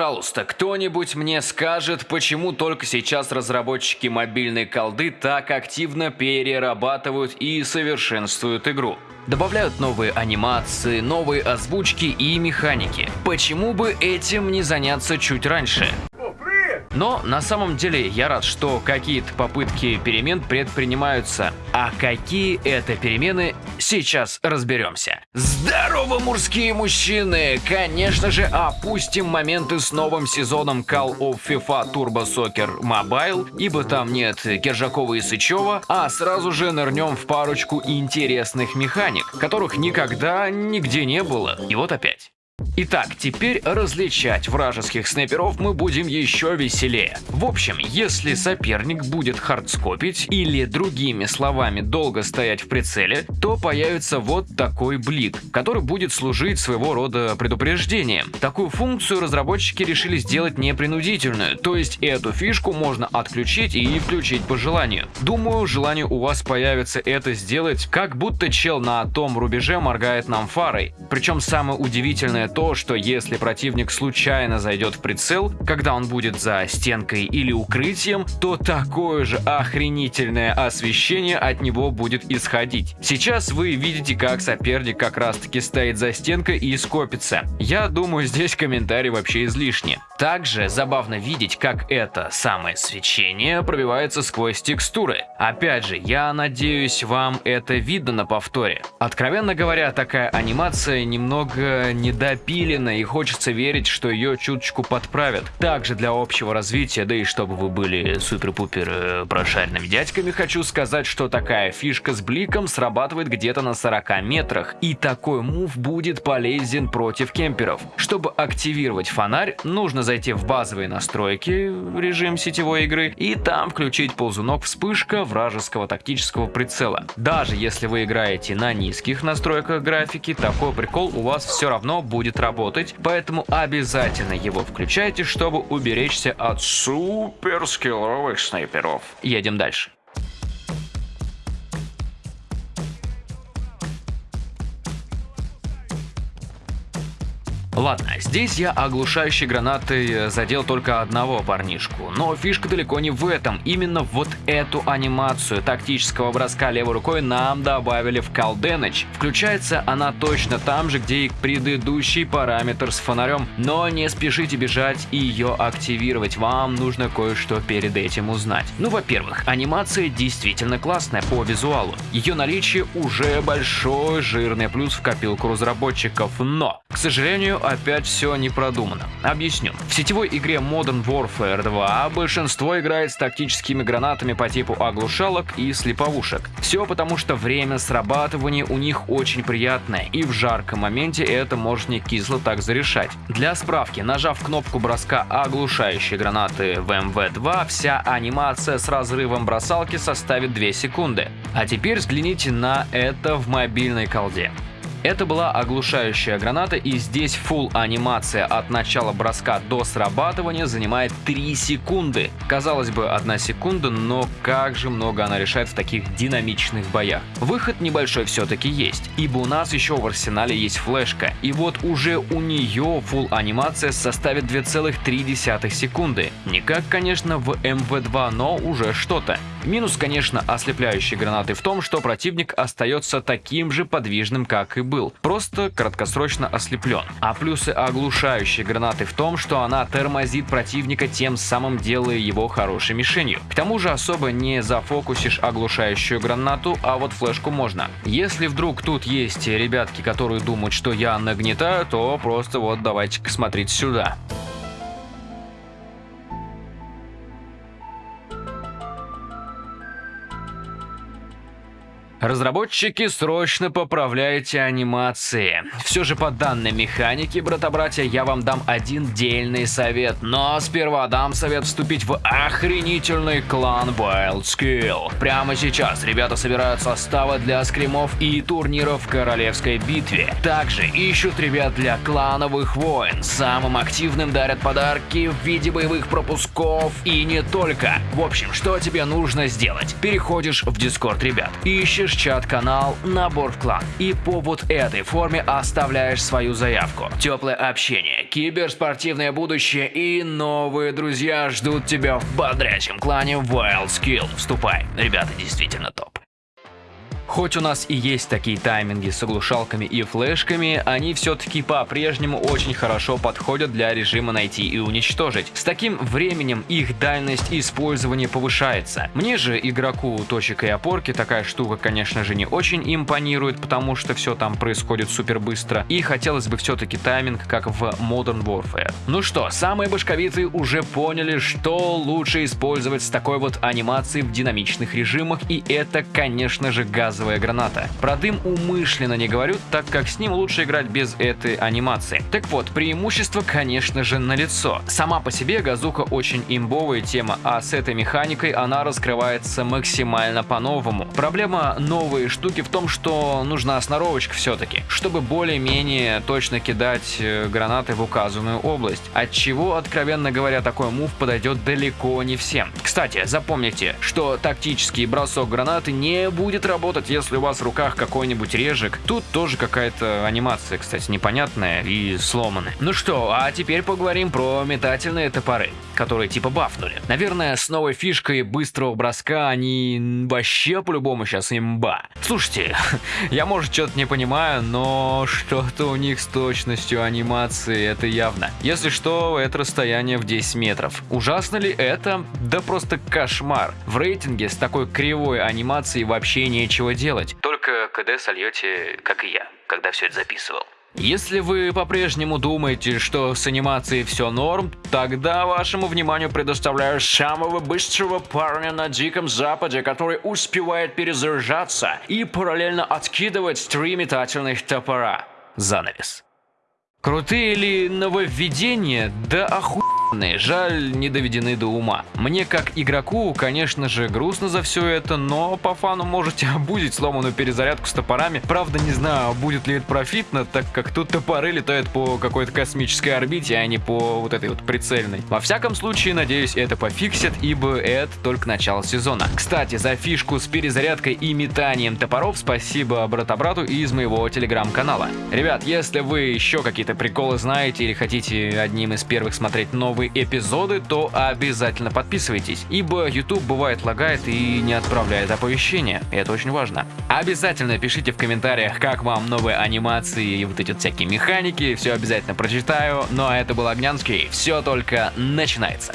Пожалуйста, кто-нибудь мне скажет, почему только сейчас разработчики мобильной колды так активно перерабатывают и совершенствуют игру. Добавляют новые анимации, новые озвучки и механики. Почему бы этим не заняться чуть раньше? Но на самом деле я рад, что какие-то попытки перемен предпринимаются. А какие это перемены, сейчас разберемся. Здорово, мужские мужчины! Конечно же, опустим моменты с новым сезоном Call of FIFA Turbo Soccer Mobile, ибо там нет Киржакова и Сычева, а сразу же нырнем в парочку интересных механик, которых никогда нигде не было. И вот опять. Итак, теперь различать вражеских снайперов мы будем еще веселее. В общем, если соперник будет хардскопить или другими словами долго стоять в прицеле, то появится вот такой блик, который будет служить своего рода предупреждением. Такую функцию разработчики решили сделать непринудительную, то есть эту фишку можно отключить и включить по желанию. Думаю, желание у вас появится это сделать, как будто чел на том рубеже моргает нам фарой. Причем самое удивительное то, что если противник случайно зайдет в прицел, когда он будет за стенкой или укрытием, то такое же охренительное освещение от него будет исходить. Сейчас вы видите, как соперник как раз таки стоит за стенкой и скопится. Я думаю, здесь комментарий вообще излишний. Также забавно видеть, как это самое свечение пробивается сквозь текстуры. Опять же, я надеюсь, вам это видно на повторе. Откровенно говоря, такая анимация немного недопилена и хочется верить, что ее чуточку подправят. Также для общего развития, да и чтобы вы были супер-пупер э, прошаренными дядьками, хочу сказать, что такая фишка с бликом срабатывает где-то на 40 метрах. И такой мув будет полезен против кемперов. Чтобы активировать фонарь, нужно зайти в базовые настройки, режим сетевой игры, и там включить ползунок вспышка вражеского тактического прицела. Даже если вы играете на низких настройках графики, такой прикол у вас все равно будет работать, поэтому обязательно его включайте, чтобы уберечься от супер скилловых снайперов. Едем дальше. Ладно, здесь я оглушающей гранатой э, задел только одного парнишку, но фишка далеко не в этом. Именно вот эту анимацию тактического броска левой рукой нам добавили в Калденыч. Включается она точно там же, где и предыдущий параметр с фонарем, но не спешите бежать и ее активировать, вам нужно кое-что перед этим узнать. Ну, во-первых, анимация действительно классная по визуалу. Ее наличие уже большой жирный плюс в копилку разработчиков, но, к сожалению, опять все не продумано. Объясню. В сетевой игре Modern Warfare 2 большинство играет с тактическими гранатами по типу оглушалок и слеповушек. Все потому, что время срабатывания у них очень приятное, и в жарком моменте это может не кисло так зарешать. Для справки, нажав кнопку броска оглушающей гранаты в МВ-2, вся анимация с разрывом бросалки составит 2 секунды. А теперь взгляните на это в мобильной колде. Это была оглушающая граната и здесь full анимация от начала броска до срабатывания занимает 3 секунды. Казалось бы, 1 секунда, но как же много она решает в таких динамичных боях. Выход небольшой все-таки есть, ибо у нас еще в арсенале есть флешка, и вот уже у нее full анимация составит 2,3 секунды. Не как, конечно, в МВ2, но уже что-то. Минус, конечно, ослепляющей гранаты в том, что противник остается таким же подвижным, как и был, просто краткосрочно ослеплен. А плюсы оглушающей гранаты в том, что она тормозит противника, тем самым делая его хорошей мишенью. К тому же особо не зафокусишь оглушающую гранату, а вот флешку можно. Если вдруг тут есть ребятки, которые думают, что я нагнетаю, то просто вот давайте-ка смотрите сюда. Разработчики, срочно поправляйте анимации. Все же по данной механике, брата-братья, я вам дам один дельный совет. Но сперва дам совет вступить в охренительный клан Wild Skill. Прямо сейчас ребята собирают составы для скримов и турниров в Королевской битве. Также ищут ребят для клановых войн. Самым активным дарят подарки в виде боевых пропусков и не только. В общем, что тебе нужно сделать? Переходишь в Discord ребят, ищешь находишь чат-канал «Набор в клан» и по вот этой форме оставляешь свою заявку. Теплое общение, киберспортивное будущее и новые друзья ждут тебя в бодрящем клане Wild Skill. Вступай, ребята действительно топ. Хоть у нас и есть такие тайминги с оглушалками и флешками, они все-таки по-прежнему очень хорошо подходят для режима найти и уничтожить. С таким временем их дальность использования повышается. Мне же, игроку точек и опорки, такая штука, конечно же, не очень импонирует, потому что все там происходит супер быстро, и хотелось бы все-таки тайминг, как в Modern Warfare. Ну что, самые башковитые уже поняли, что лучше использовать с такой вот анимацией в динамичных режимах, и это, конечно же, газ газовая граната. Про дым умышленно не говорю, так как с ним лучше играть без этой анимации. Так вот, преимущество, конечно же, налицо. Сама по себе газуха очень имбовая тема, а с этой механикой она раскрывается максимально по-новому. Проблема новой штуки в том, что нужна сноровочка все-таки, чтобы более-менее точно кидать э, гранаты в указанную область. От чего, откровенно говоря, такой мув подойдет далеко не всем. Кстати, запомните, что тактический бросок гранаты не будет работать если у вас в руках какой-нибудь режек. Тут тоже какая-то анимация, кстати, непонятная и сломанная. Ну что, а теперь поговорим про метательные топоры, которые типа бафнули. Наверное, с новой фишкой быстрого броска они вообще по-любому сейчас имба. Слушайте, я может что-то не понимаю, но что-то у них с точностью анимации, это явно. Если что, это расстояние в 10 метров. Ужасно ли это? Да просто кошмар. В рейтинге с такой кривой анимацией вообще нечего делать. Только КД сольете, как и я, когда все это записывал. Если вы по-прежнему думаете, что с анимацией все норм, тогда вашему вниманию предоставляю самого быстрого парня на Диком Западе, который успевает перезаряжаться и параллельно откидывать три метательных топора. Занавес. Крутые ли нововведения? Да охуенные, жаль, не доведены до ума. Мне как игроку, конечно же, грустно за все это, но по фану можете обузить сломанную перезарядку с топорами. Правда, не знаю, будет ли это профитно, так как тут топоры летают по какой-то космической орбите, а не по вот этой вот прицельной. Во всяком случае, надеюсь, это пофиксят, ибо это только начало сезона. Кстати, за фишку с перезарядкой и метанием топоров спасибо брата-брату из моего телеграм-канала. Ребят, если вы еще какие-то приколы знаете или хотите одним из первых смотреть новые эпизоды, то обязательно подписывайтесь, ибо YouTube бывает лагает и не отправляет оповещения, это очень важно. Обязательно пишите в комментариях, как вам новые анимации и вот эти всякие механики, все обязательно прочитаю, ну а это был Огнянский, все только начинается.